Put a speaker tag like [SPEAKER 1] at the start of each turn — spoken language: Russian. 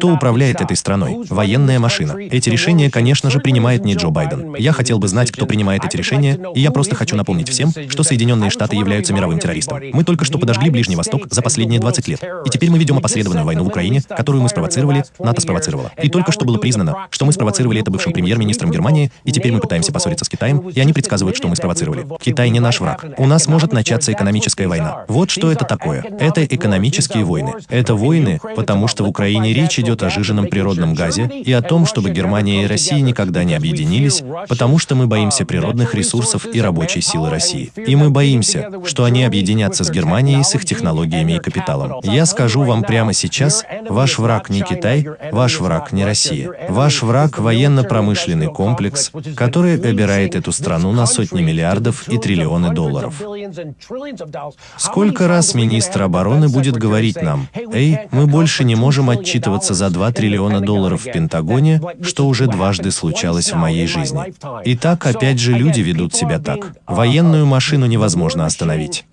[SPEAKER 1] Кто управляет этой страной? Военная машина. Эти решения, конечно же, принимает не Джо Байден. Я хотел бы знать, кто принимает эти решения, и я просто хочу напомнить всем, что Соединенные Штаты являются мировым террористом. Мы только что подожгли Ближний Восток за последние 20 лет. И теперь мы ведем опосредованную войну в Украине, которую мы спровоцировали, НАТО спровоцировало. И только что было признано, что мы спровоцировали это бывшим премьер-министром Германии, и теперь мы пытаемся поссориться с Китаем, и они предсказывают, что мы спровоцировали. Китай не наш враг. У нас может начаться экономическая война. Вот что это такое. Это экономические войны. Это войны, потому что в Украине речь идет о жиженном природном газе и о том, чтобы Германия и Россия никогда не объединились, потому что мы боимся природных ресурсов и рабочей силы России. И мы боимся, что они объединятся с Германией с их технологиями и капиталом. Я скажу вам прямо сейчас, ваш враг не Китай, ваш враг не Россия. Ваш враг – военно-промышленный комплекс, который обирает эту страну на сотни миллиардов и триллионы долларов. Сколько раз министр обороны будет говорить нам, «Эй, мы больше не можем отчитываться за 2 триллиона долларов в Пентагоне, что уже дважды случалось в моей жизни». И так опять же люди ведут себя так. Военную машину невозможно остановить.